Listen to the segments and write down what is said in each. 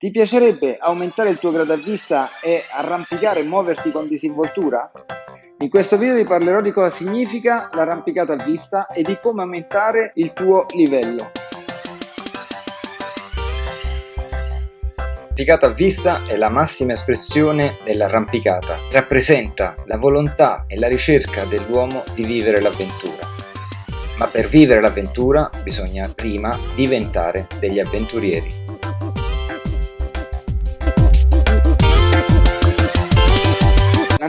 Ti piacerebbe aumentare il tuo grado a vista e arrampicare e muoverti con disinvoltura? In questo video ti parlerò di cosa significa l'arrampicata a vista e di come aumentare il tuo livello. L'arrampicata a vista è la massima espressione dell'arrampicata. Rappresenta la volontà e la ricerca dell'uomo di vivere l'avventura. Ma per vivere l'avventura bisogna prima diventare degli avventurieri.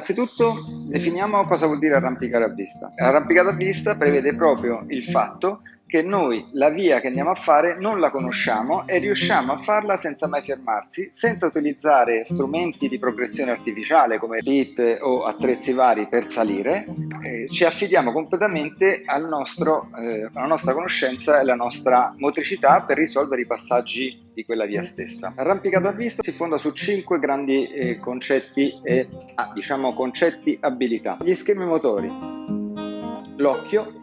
Innanzitutto definiamo cosa vuol dire arrampicare a vista. L'arrampicata a vista prevede proprio il fatto che noi la via che andiamo a fare non la conosciamo e riusciamo a farla senza mai fermarsi, senza utilizzare strumenti di progressione artificiale come bit o attrezzi vari per salire, eh, ci affidiamo completamente al nostro, eh, alla nostra conoscenza e alla nostra motricità per risolvere i passaggi di quella via stessa. L'arrampicata a vista si fonda su cinque grandi eh, concetti e ah, diciamo concetti abilità. Gli schemi motori, l'occhio,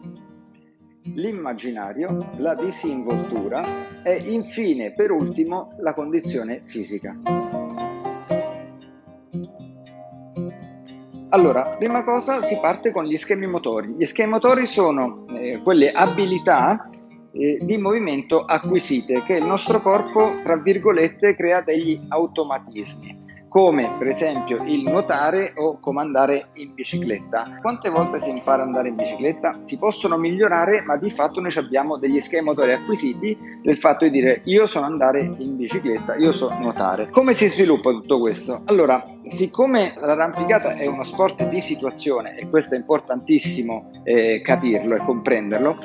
l'immaginario, la disinvoltura e infine per ultimo la condizione fisica. Allora, prima cosa si parte con gli schemi motori. Gli schemi motori sono eh, quelle abilità eh, di movimento acquisite che il nostro corpo, tra virgolette, crea degli automatismi come per esempio il nuotare o come andare in bicicletta. Quante volte si impara ad andare in bicicletta? Si possono migliorare, ma di fatto noi abbiamo degli schemi motori acquisiti del fatto di dire io so andare in bicicletta, io so nuotare. Come si sviluppa tutto questo? Allora, siccome l'arrampicata è uno sport di situazione e questo è importantissimo eh, capirlo e comprenderlo,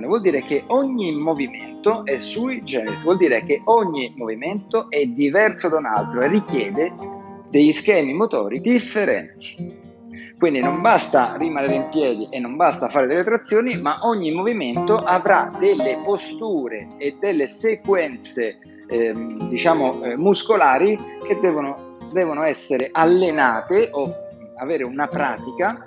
vuol dire che ogni movimento è sui generis, vuol dire che ogni movimento è diverso da un altro e richiede degli schemi motori differenti. Quindi non basta rimanere in piedi e non basta fare delle trazioni, ma ogni movimento avrà delle posture e delle sequenze ehm, diciamo eh, muscolari che devono, devono essere allenate o avere una pratica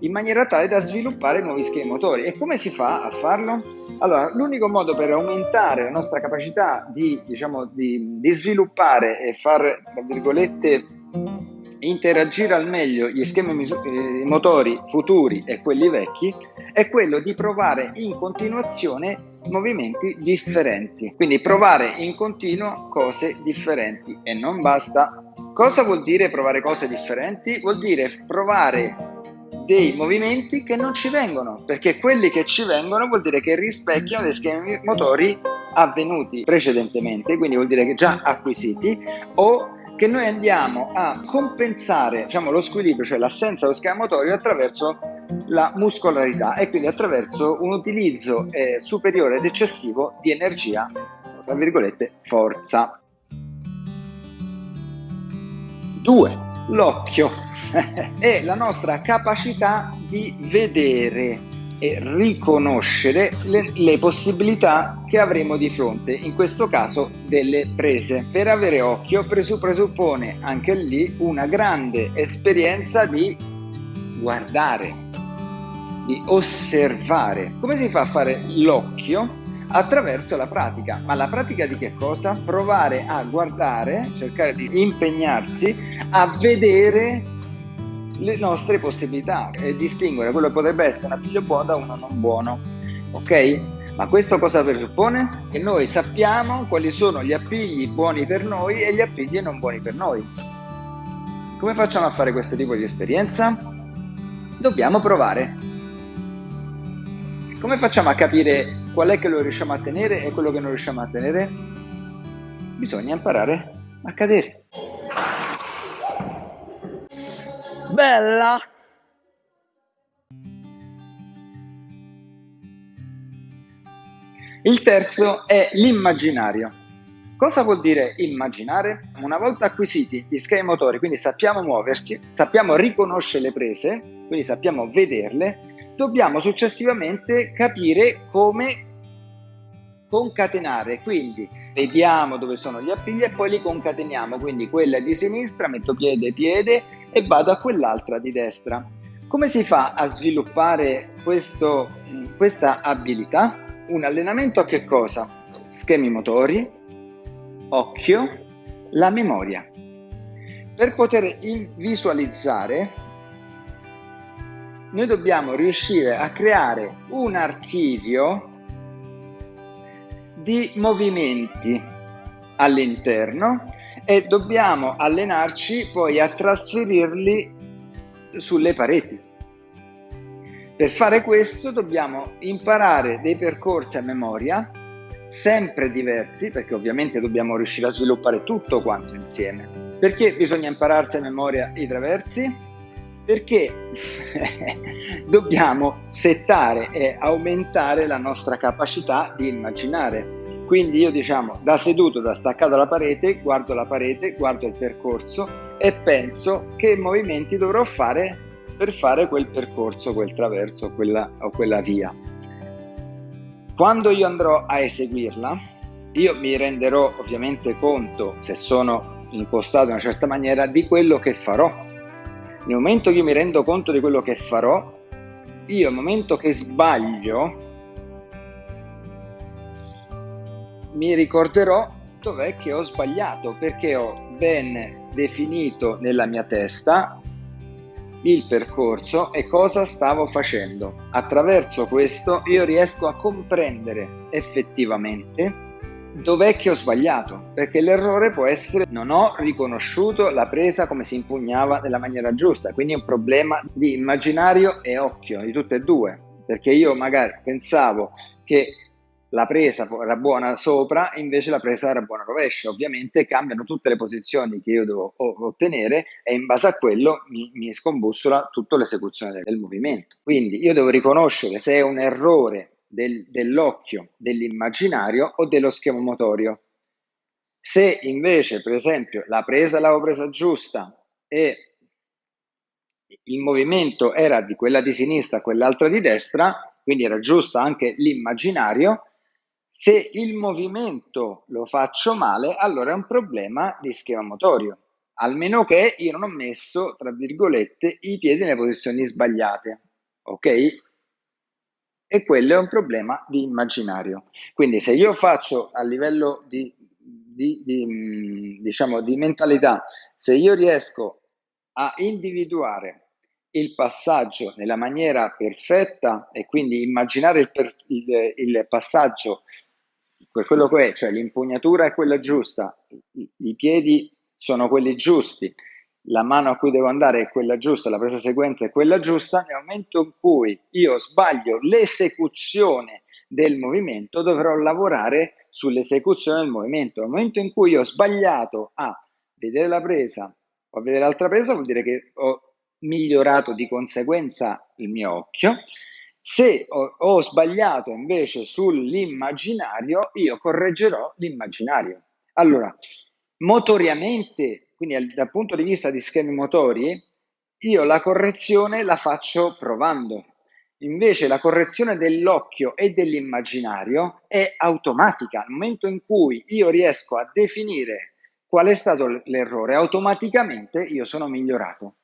in maniera tale da sviluppare nuovi schemi motori. E come si fa a farlo? Allora, l'unico modo per aumentare la nostra capacità di, diciamo, di, di sviluppare e far, tra virgolette, interagire al meglio gli schemi eh, motori futuri e quelli vecchi è quello di provare in continuazione movimenti differenti. Quindi provare in continuo cose differenti e non basta. Cosa vuol dire provare cose differenti? Vuol dire provare dei movimenti che non ci vengono, perché quelli che ci vengono vuol dire che rispecchiano dei schemi motori avvenuti precedentemente, quindi vuol dire che già acquisiti, o che noi andiamo a compensare diciamo, lo squilibrio, cioè l'assenza dello schema motorio attraverso la muscolarità e quindi attraverso un utilizzo eh, superiore ed eccessivo di energia, tra virgolette, forza. 2. L'occhio è la nostra capacità di vedere e riconoscere le, le, possibilità che avremo di fronte, in questo caso delle prese. Per avere occhio presuppone anche lì una grande esperienza di guardare, di osservare. Come si fa a fare l'occhio? Attraverso la pratica. Ma la pratica di che cosa? Provare a guardare, cercare di impegnarsi a vedere le nostre possibilità e distinguere quello che potrebbe essere un appiglio buono da uno non buono. Ok? Ma questo cosa presuppone? Che noi sappiamo quali sono gli appigli buoni per noi e gli appigli non buoni per noi. Come facciamo a fare questo tipo di esperienza? Dobbiamo provare. Come facciamo a capire qual è che lo riusciamo a tenere e quello che non riusciamo a tenere? Bisogna imparare a cadere. Bella! Il terzo è l'immaginario. Cosa vuol dire immaginare? Una volta acquisiti gli schemi motori, quindi sappiamo muoverci, sappiamo riconoscere le prese, quindi sappiamo vederle, dobbiamo successivamente capire come concatenare, quindi vediamo dove sono gli appigli e poi li concateniamo, quindi quella di sinistra, metto piede, piede e vado a quell'altra di destra. Come si fa a sviluppare questo, questa abilità? Un allenamento a che cosa? Schemi motori, occhio, La memoria. Per poter visualizzare, noi dobbiamo riuscire a creare un archivio di movimenti all'interno e dobbiamo allenarci poi a trasferirli sulle pareti. Per fare questo dobbiamo imparare dei percorsi a memoria sempre diversi, perché ovviamente dobbiamo riuscire a sviluppare tutto quanto insieme. Perché bisogna impararsi a memoria i traversi? Perché dobbiamo settare e aumentare la nostra capacità di immaginare. Quindi io diciamo da seduto, da staccato alla parete, guardo la parete, guardo il percorso e penso che movimenti dovrò fare per fare quel percorso, quel traverso quella, o quella via. Quando io andrò a eseguirla, io mi renderò ovviamente conto, se sono impostato in una certa maniera, di quello che farò. Nel momento che mi rendo conto di quello che farò, io nel momento che sbaglio, mi ricorderò dov'è che ho sbagliato, perché ho ben definito nella mia testa il percorso e cosa stavo facendo. Attraverso questo io riesco a comprendere effettivamente dov'è che ho sbagliato, perché l'errore può essere non ho riconosciuto la presa come si impugnava nella maniera giusta, quindi è un problema di immaginario e occhio, di tutte e due, perché io magari pensavo che la presa era buona sopra, invece la presa era buona rovescia. Ovviamente cambiano tutte le posizioni che io devo ottenere e in base a quello mi, mi scombussola tutta l'esecuzione del, del, movimento. Quindi io devo riconoscere se è un errore del, dell'occhio, dell'immaginario o dello schema motorio. Se invece, per esempio, la presa l'avevo presa giusta e il movimento era di quella di sinistra a quell'altra di destra, quindi era giusto anche l'immaginario, se il movimento lo faccio male, allora è un problema di schema motorio, almeno che io non ho messo, tra virgolette, i piedi nelle posizioni sbagliate, ok? E quello è un problema di immaginario. Quindi se io faccio a livello di, di, di, mm, diciamo, di mentalità, se io riesco a individuare il passaggio nella maniera perfetta e quindi immaginare il, per, il, il passaggio quello che è, cioè l'impugnatura è quella giusta, i, i, piedi sono quelli giusti, la mano a cui devo andare è quella giusta, la presa seguente è quella giusta, nel momento in cui io sbaglio l'esecuzione del movimento dovrò lavorare sull'esecuzione del movimento. Nel momento in cui ho sbagliato a vedere la presa o a vedere l'altra presa vuol dire che ho migliorato di conseguenza il mio occhio se ho, ho sbagliato invece sull'immaginario, io correggerò l'immaginario. Allora, motoriamente, quindi dal punto di vista di schemi motori, io la correzione la faccio provando. Invece la correzione dell'occhio e dell'immaginario è automatica. Nel momento in cui io riesco a definire qual è stato l'errore, automaticamente io sono migliorato.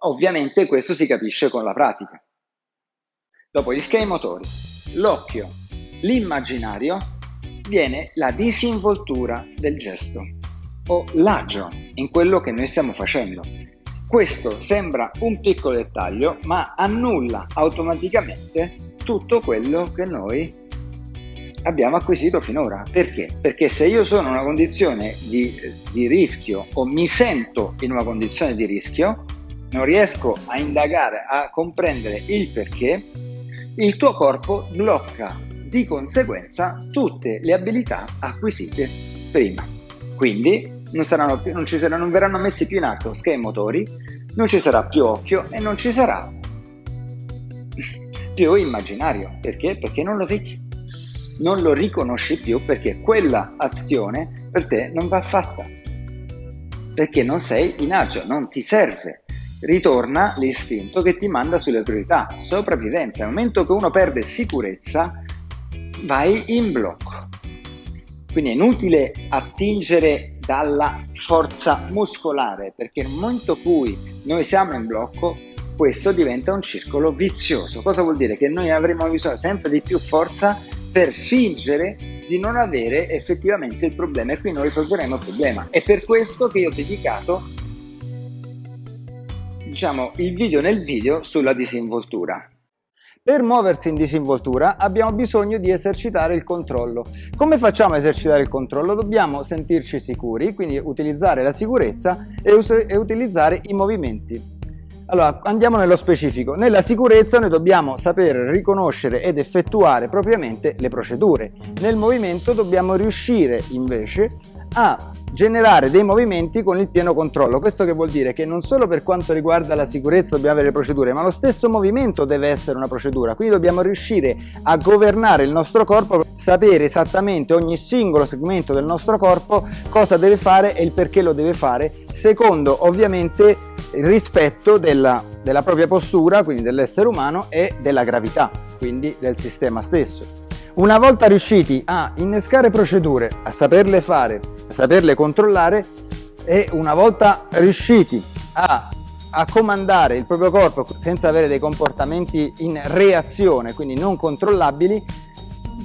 Ovviamente questo si capisce con la pratica. Dopo gli schemi motori, l'occhio, l'immaginario, viene la disinvoltura del gesto o l'agio in quello che noi stiamo facendo. Questo sembra un piccolo dettaglio, ma annulla automaticamente tutto quello che noi abbiamo acquisito finora. Perché? Perché se io sono in una condizione di, di rischio o mi sento in una condizione di rischio, non riesco a indagare, a comprendere il perché, il tuo corpo blocca di conseguenza tutte le abilità acquisite prima. Quindi non, saranno più, non, ci saranno, non verranno messi più in atto schemi motori, non ci sarà più occhio e non ci sarà più immaginario. Perché? Perché non lo vedi, non lo riconosci più perché quella azione per te non va fatta. Perché non sei in agio, non ti serve ritorna l'istinto che ti manda sulle priorità, sopravvivenza. Nel momento che uno perde sicurezza, vai in blocco. Quindi è inutile attingere dalla forza muscolare, perché nel momento in cui noi siamo in blocco, questo diventa un circolo vizioso. Cosa vuol dire? Che noi avremo bisogno sempre di più forza per fingere di non avere effettivamente il problema e qui non risolveremo il problema. È per questo che io ho dedicato diciamo, il video nel video sulla disinvoltura. Per muoversi in disinvoltura abbiamo bisogno di esercitare il controllo. Come facciamo a esercitare il controllo? Dobbiamo sentirci sicuri, quindi utilizzare la sicurezza e, e utilizzare i movimenti. Allora, andiamo nello specifico. Nella sicurezza noi dobbiamo saper riconoscere ed effettuare propriamente le procedure. Nel movimento dobbiamo riuscire invece a generare dei movimenti con il pieno controllo. Questo che vuol dire che non solo per quanto riguarda la sicurezza dobbiamo avere procedure, ma lo stesso movimento deve essere una procedura. Quindi dobbiamo riuscire a governare il nostro corpo, sapere esattamente ogni singolo segmento del nostro corpo cosa deve fare e il perché lo deve fare, secondo ovviamente il rispetto della, della propria postura, quindi dell'essere umano, e della gravità, quindi del sistema stesso. Una volta riusciti a innescare procedure, a saperle fare, saperle controllare e una volta riusciti a, a comandare il proprio corpo senza avere dei comportamenti in reazione, quindi non controllabili,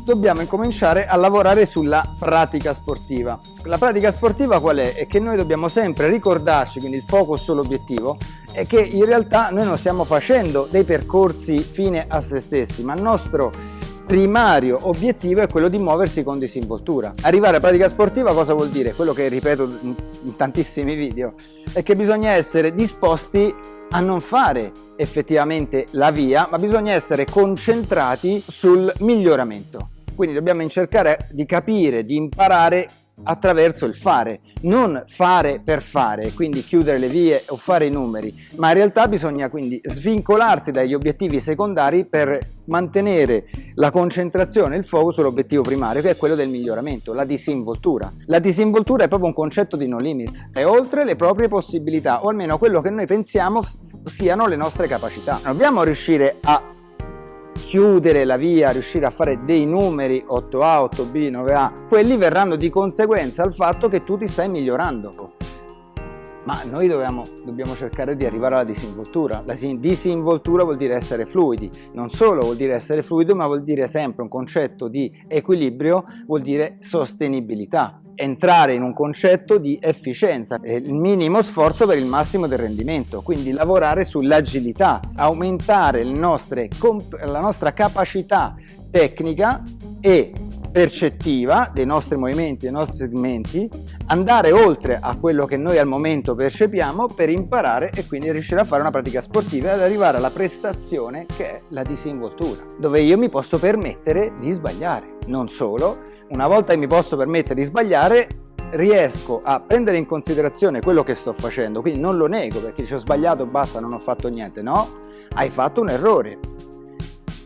dobbiamo incominciare a lavorare sulla pratica sportiva. La pratica sportiva qual è? È che noi dobbiamo sempre ricordarci, quindi il focus sull'obiettivo, è che in realtà noi non stiamo facendo dei percorsi fine a se stessi, ma il nostro primario obiettivo è quello di muoversi con disinvoltura. Arrivare a pratica sportiva cosa vuol dire? Quello che ripeto in tantissimi video, è che bisogna essere disposti a non fare effettivamente la via, ma bisogna essere concentrati sul miglioramento. Quindi dobbiamo cercare di capire, di imparare attraverso il fare, non fare per fare, quindi chiudere le vie o fare i numeri, ma in realtà bisogna quindi svincolarsi dagli obiettivi secondari per mantenere la concentrazione, il focus sull'obiettivo primario che è quello del miglioramento, la disinvoltura. La disinvoltura è proprio un concetto di no limits, è oltre le proprie possibilità o almeno quello che noi pensiamo siano le nostre capacità. Dobbiamo riuscire a chiudere la via, riuscire a fare dei numeri 8A, 8B, 9A, quelli verranno di conseguenza al fatto che tu ti stai migliorando. Ma noi dobbiamo, dobbiamo cercare di arrivare alla disinvoltura. La disinvoltura vuol dire essere fluidi, non solo vuol dire essere fluido, ma vuol dire sempre un concetto di equilibrio, vuol dire sostenibilità entrare in un concetto di efficienza, il minimo sforzo per il massimo del rendimento, quindi lavorare sull'agilità, aumentare nostre, la nostra capacità tecnica e percettiva dei nostri movimenti, dei nostri segmenti, andare oltre a quello che noi al momento percepiamo per imparare e quindi riuscire a fare una pratica sportiva ed arrivare alla prestazione che è la disinvoltura, dove io mi posso permettere di sbagliare. Non solo, una volta che mi posso permettere di sbagliare, riesco a prendere in considerazione quello che sto facendo, quindi non lo nego perché ci ho sbagliato, basta, non ho fatto niente, no, hai fatto un errore,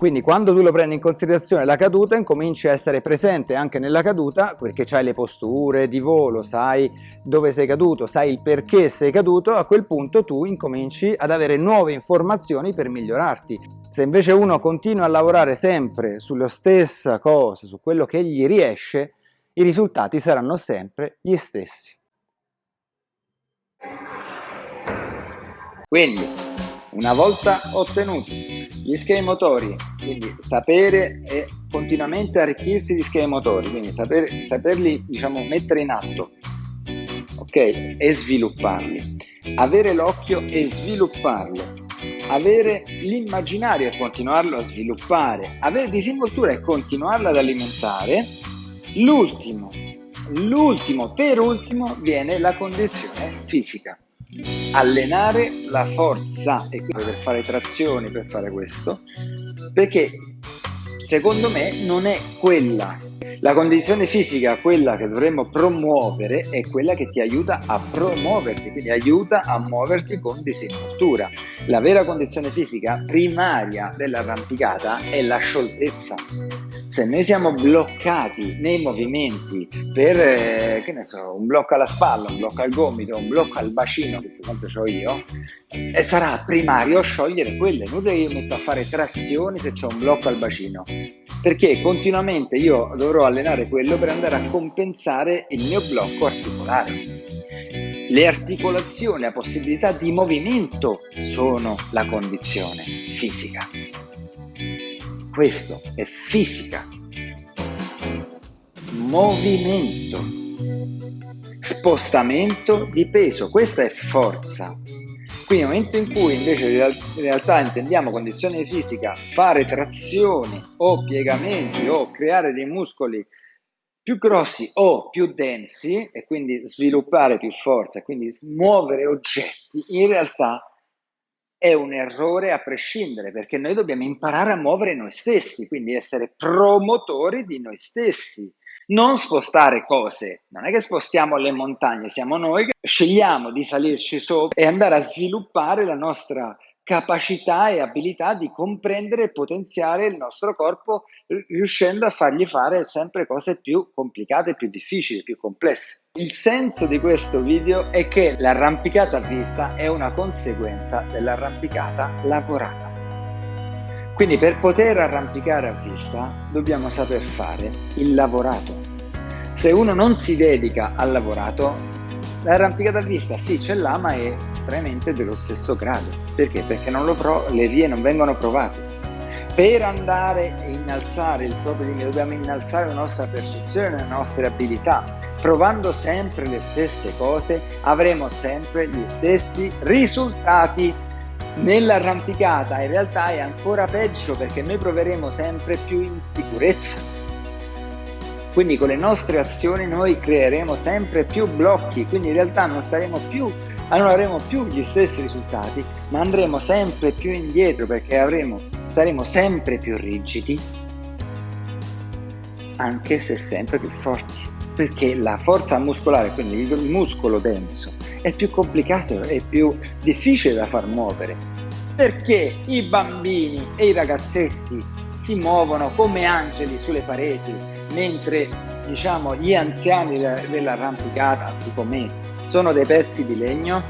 quindi quando tu lo prendi in considerazione la caduta incominci a essere presente anche nella caduta perché hai le posture di volo, sai dove sei caduto, sai il perché sei caduto, a quel punto tu incominci ad avere nuove informazioni per migliorarti. Se invece uno continua a lavorare sempre sulla stessa cosa, su quello che gli riesce, i risultati saranno sempre gli stessi. Quindi, una volta ottenuti gli schemi motori, quindi sapere e continuamente arricchirsi di schemi motori, quindi saper, saperli diciamo, mettere in atto ok? e svilupparli, avere l'occhio e svilupparlo, avere l'immaginario e continuarlo a sviluppare, avere disinvoltura e continuarla ad alimentare, l'ultimo, l'ultimo, per ultimo viene la condizione fisica. Allenare la forza e per fare trazioni per fare questo perché secondo me non è quella. La condizione fisica quella che dovremmo promuovere è quella che ti aiuta a promuoverti quindi aiuta a muoverti con disinvoltura. La vera condizione fisica primaria dell'arrampicata è la scioltezza se noi siamo bloccati nei movimenti per, eh, che ne so, un blocco alla spalla, un blocco al gomito, un blocco al bacino, che per esempio ho io, eh, sarà primario sciogliere quelle. Inutile che io metto a fare trazioni se c'è un blocco al bacino, perché continuamente io dovrò allenare quello per andare a compensare il mio blocco articolare. Le articolazioni, la possibilità di movimento sono la condizione fisica questo è fisica, movimento, spostamento di peso, questa è forza. Quindi nel momento in cui invece in realtà intendiamo condizione fisica fare trazioni o piegamenti o creare dei muscoli più grossi o più densi e quindi sviluppare più forza, quindi muovere oggetti, in realtà è un errore a prescindere perché noi dobbiamo imparare a muovere noi stessi, quindi essere promotori di noi stessi, non spostare cose. Non è che spostiamo le montagne, siamo noi che scegliamo di salirci sopra e andare a sviluppare la nostra capacità e abilità di comprendere e potenziare il nostro corpo riuscendo a fargli fare sempre cose più complicate, più difficili, più complesse. Il senso di questo video è che l'arrampicata a vista è una conseguenza dell'arrampicata lavorata. Quindi per poter arrampicare a vista dobbiamo saper fare il lavorato. Se uno non si dedica al lavorato L'arrampicata a vista sì ce l'ha ma è veramente dello stesso grado. Perché? Perché le vie non vengono provate. Per andare a innalzare il proprio limite dobbiamo innalzare la nostra percezione, le nostre abilità. Provando sempre le stesse cose avremo sempre gli stessi risultati. Nell'arrampicata in realtà è ancora peggio perché noi proveremo sempre più insicurezza quindi con le nostre azioni noi creeremo sempre più blocchi, quindi in realtà non saremo più non avremo più gli stessi risultati, ma andremo sempre più indietro perché avremo, saremo sempre più rigidi, anche se sempre più forti. Perché la forza muscolare, quindi il muscolo denso, è più complicato, è più difficile da far muovere. Perché i bambini e i ragazzetti si muovono come angeli sulle pareti, mentre diciamo, gli anziani dell'arrampicata, tipo me, sono dei pezzi di legno,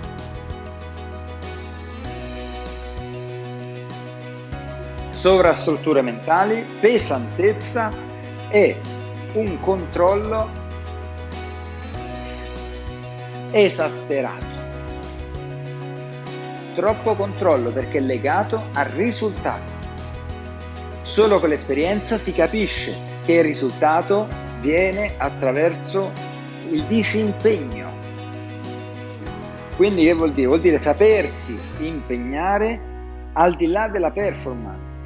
sovrastrutture mentali, pesantezza e un controllo esasperato. Troppo controllo perché è legato al risultato. Solo con l'esperienza si capisce che il risultato viene attraverso il disimpegno. Quindi che vuol dire? Vuol dire sapersi impegnare al di là della performance.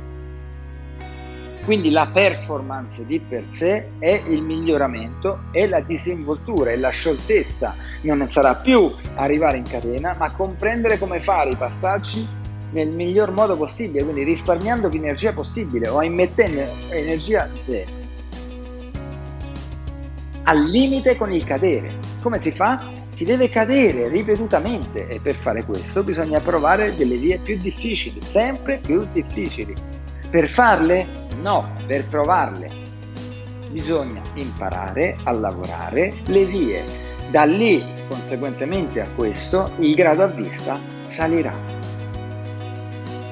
Quindi la performance di per sé è il miglioramento, è la disinvoltura, è la scioltezza. Non sarà più arrivare in catena, ma comprendere come fare i passaggi nel miglior modo possibile, quindi risparmiando più energia possibile o immettendo energia zero al limite con il cadere. Come si fa? Si deve cadere ripetutamente e per fare questo bisogna provare delle vie più difficili, sempre più difficili. Per farle? No, per provarle. Bisogna imparare a lavorare le vie. Da lì, conseguentemente a questo, il grado a vista salirà.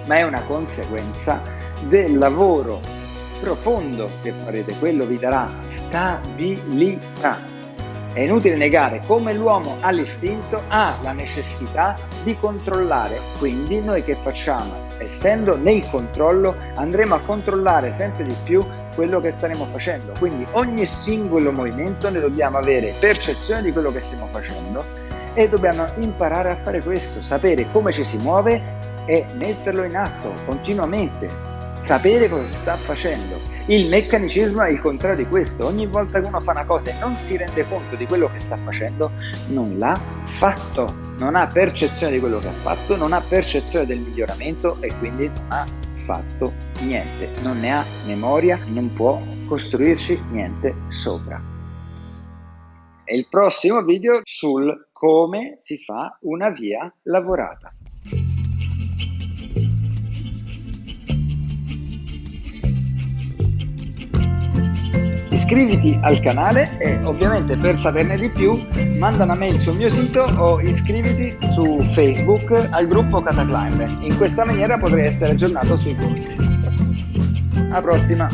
Ma è una conseguenza del lavoro profondo che farete, quello vi darà stabilità. È inutile negare come l'uomo ha l'istinto, ha la necessità di controllare. Quindi noi che facciamo? Essendo nel controllo andremo a controllare sempre di più quello che staremo facendo. Quindi ogni singolo movimento ne dobbiamo avere percezione di quello che stiamo facendo e dobbiamo imparare a fare questo, sapere come ci si muove e metterlo in atto continuamente, sapere cosa sta facendo. Il mecanicismo è il contrario di questo, ogni volta che uno fa una cosa e non si rende conto di quello che sta facendo, non l'ha fatto, non ha percezione di quello che ha fatto, non ha percezione del miglioramento e quindi non ha fatto niente, non ne ha memoria, non può costruirci niente sopra. E il prossimo video sul come si fa una via lavorata. Iscriviti al canale e ovviamente per saperne di più manda una mail sul mio sito o iscriviti su Facebook al gruppo Cataclimber. In questa maniera potrai essere aggiornato sui corsi. Alla prossima!